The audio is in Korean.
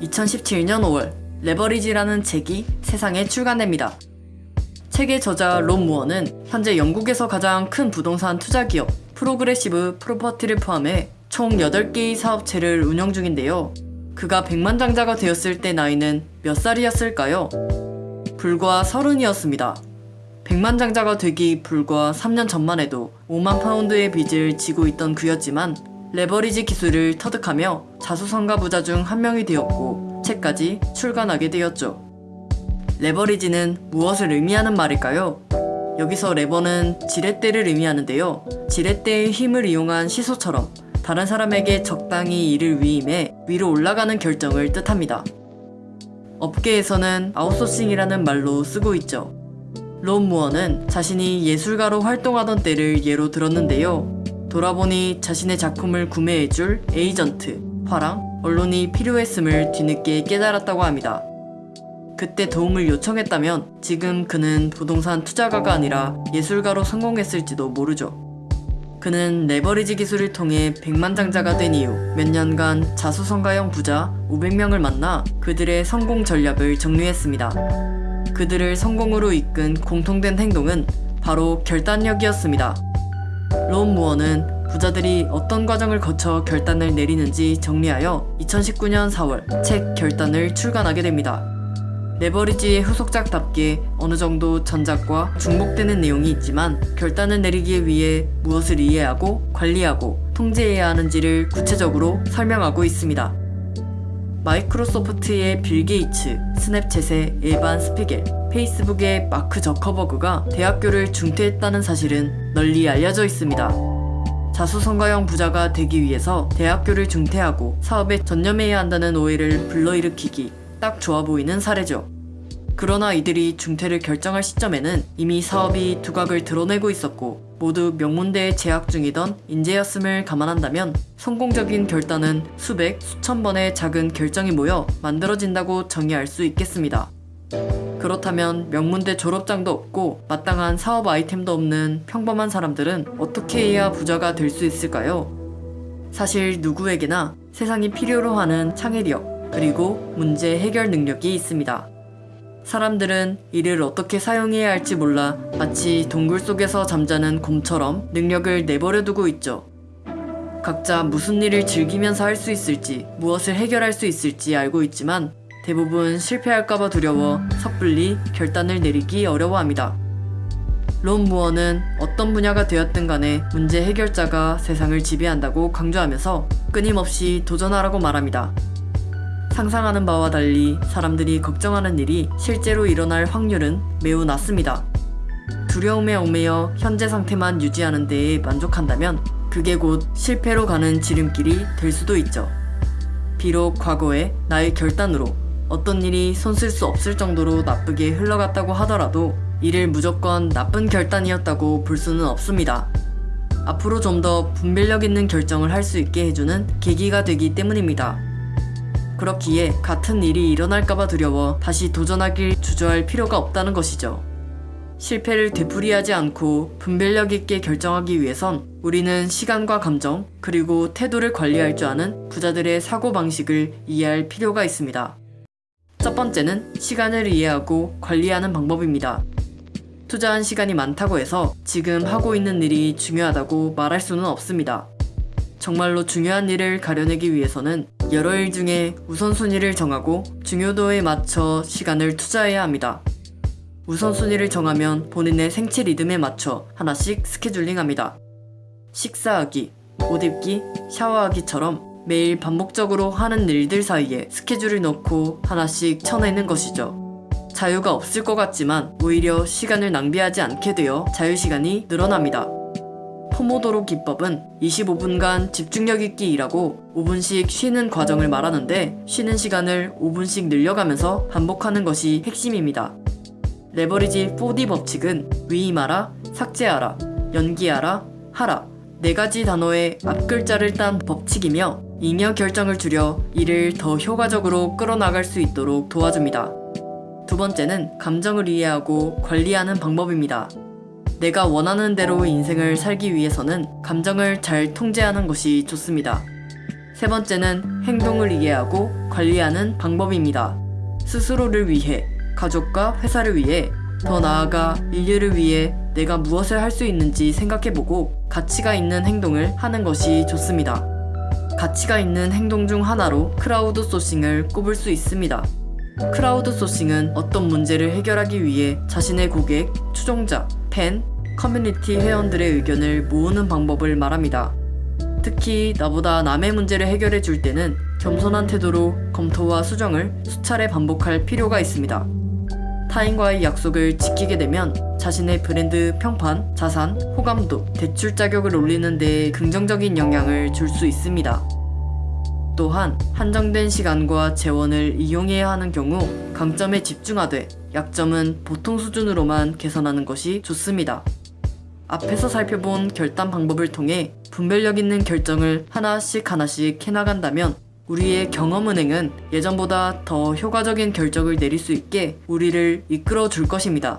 2017년 5월 레버리지라는 책이 세상에 출간됩니다. 책의 저자 롭 무어는 현재 영국에서 가장 큰 부동산 투자 기업 프로그레시브 프로퍼티를 포함해 총 8개의 사업체를 운영 중인데요. 그가 백만장자가 되었을 때 나이는 몇 살이었을까요? 불과 서른이었습니다. 백만장자가 되기 불과 3년 전만 해도 5만 파운드의 빚을 지고 있던 그였지만 레버리지 기술을 터득하며 자수성가 부자 중 한 명이 되었고 책까지 출간하게 되었죠. 레버리지는 무엇을 의미하는 말일까요? 여기서 레버는 지렛대를 의미하는데요. 지렛대의 힘을 이용한 시소처럼 다른 사람에게 적당히 일을 위임해 위로 올라가는 결정을 뜻합니다. 업계에서는 아웃소싱이라는 말로 쓰고 있죠. 롭 무어는 자신이 예술가로 활동하던 때를 예로 들었는데요. 돌아보니 자신의 작품을 구매해줄 에이전트, 화랑, 언론이 필요했음을 뒤늦게 깨달았다고 합니다. 그때 도움을 요청했다면 지금 그는 부동산 투자가가 아니라 예술가로 성공했을지도 모르죠. 그는 레버리지 기술을 통해 백만장자가 된 이후 몇 년간 자수성가형 부자 500명을 만나 그들의 성공 전략을 정리했습니다. 그들을 성공으로 이끈 공통된 행동은 바로 결단력이었습니다. 롭 무어는 부자들이 어떤 과정을 거쳐 결단을 내리는지 정리하여 2019년 4월 책 결단을 출간하게 됩니다. 레버리지의 후속작답게 어느 정도 전작과 중복되는 내용이 있지만 결단을 내리기 위해 무엇을 이해하고 관리하고 통제해야 하는지를 구체적으로 설명하고 있습니다. 마이크로소프트의 빌 게이츠, 스냅챗의 에반 스피겔, 페이스북의 마크 저커버그가 대학교를 중퇴했다는 사실은 널리 알려져 있습니다. 자수성가형 부자가 되기 위해서 대학교를 중퇴하고 사업에 전념해야 한다는 오해를 불러일으키기 딱 좋아 보이는 사례죠. 그러나 이들이 중퇴를 결정할 시점에는 이미 사업이 두각을 드러내고 있었고 모두 명문대에 재학 중이던 인재였음을 감안한다면 성공적인 결단은 수백, 수천 번의 작은 결정이 모여 만들어진다고 정의할 수 있겠습니다. 그렇다면 명문대 졸업장도 없고 마땅한 사업 아이템도 없는 평범한 사람들은 어떻게 해야 부자가 될 수 있을까요? 사실 누구에게나 세상이 필요로 하는 창의력 그리고 문제 해결 능력이 있습니다. 사람들은 이를 어떻게 사용해야 할지 몰라 마치 동굴 속에서 잠자는 곰처럼 능력을 내버려 두고 있죠. 각자 무슨 일을 즐기면서 할 수 있을지, 무엇을 해결할 수 있을지 알고 있지만 대부분 실패할까봐 두려워 섣불리 결단을 내리기 어려워합니다. 론 무어는 어떤 분야가 되었든 간에 문제 해결자가 세상을 지배한다고 강조하면서 끊임없이 도전하라고 말합니다. 상상하는 바와 달리 사람들이 걱정하는 일이 실제로 일어날 확률은 매우 낮습니다. 두려움에 얽매여 현재 상태만 유지하는 데에 만족한다면 그게 곧 실패로 가는 지름길이 될 수도 있죠. 비록 과거에 나의 결단으로 어떤 일이 손쓸 수 없을 정도로 나쁘게 흘러갔다고 하더라도 이를 무조건 나쁜 결단이었다고 볼 수는 없습니다. 앞으로 좀 더 분별력 있는 결정을 할 수 있게 해주는 계기가 되기 때문입니다. 그렇기에 같은 일이 일어날까봐 두려워 다시 도전하길 주저할 필요가 없다는 것이죠. 실패를 되풀이하지 않고 분별력 있게 결정하기 위해선 우리는 시간과 감정, 그리고 태도를 관리할 줄 아는 부자들의 사고방식을 이해할 필요가 있습니다. 첫 번째는 시간을 이해하고 관리하는 방법입니다. 투자한 시간이 많다고 해서 지금 하고 있는 일이 중요하다고 말할 수는 없습니다. 정말로 중요한 일을 가려내기 위해서는 여러 일 중에 우선순위를 정하고 중요도에 맞춰 시간을 투자해야 합니다. 우선순위를 정하면 본인의 생체 리듬에 맞춰 하나씩 스케줄링합니다. 식사하기, 옷 입기, 샤워하기처럼 매일 반복적으로 하는 일들 사이에 스케줄을 넣고 하나씩 쳐내는 것이죠. 자유가 없을 것 같지만 오히려 시간을 낭비하지 않게 되어 자유시간이 늘어납니다. 포모도로 기법은 25분간 집중력 있게 일하고 5분씩 쉬는 과정을 말하는데 쉬는 시간을 5분씩 늘려가면서 반복하는 것이 핵심입니다. 레버리지 4D 법칙은 위임하라, 삭제하라, 연기하라, 하라 네 가지 단어의 앞글자를 딴 법칙이며 잉여 결정을 줄여 이를 더 효과적으로 끌어나갈 수 있도록 도와줍니다. 두 번째는 감정을 이해하고 관리하는 방법입니다. 내가 원하는 대로 인생을 살기 위해서는 감정을 잘 통제하는 것이 좋습니다. 세 번째는 행동을 이해하고 관리하는 방법입니다. 스스로를 위해, 가족과 회사를 위해, 더 나아가 인류를 위해 내가 무엇을 할 수 있는지 생각해보고 가치가 있는 행동을 하는 것이 좋습니다. 가치가 있는 행동 중 하나로 크라우드 소싱을 꼽을 수 있습니다. 크라우드 소싱은 어떤 문제를 해결하기 위해 자신의 고객, 추종자, 팬, 커뮤니티 회원들의 의견을 모으는 방법을 말합니다. 특히 나보다 남의 문제를 해결해 줄 때는 겸손한 태도로 검토와 수정을 수차례 반복할 필요가 있습니다. 타인과의 약속을 지키게 되면 자신의 브랜드 평판, 자산, 호감도, 대출 자격을 올리는 데 긍정적인 영향을 줄 수 있습니다. 또한 한정된 시간과 재원을 이용해야 하는 경우 강점에 집중하되 약점은 보통 수준으로만 개선하는 것이 좋습니다. 앞에서 살펴본 결단 방법을 통해 분별력 있는 결정을 하나씩 하나씩 해나간다면 우리의 경험은행은 예전보다 더 효과적인 결정을 내릴 수 있게 우리를 이끌어 줄 것입니다.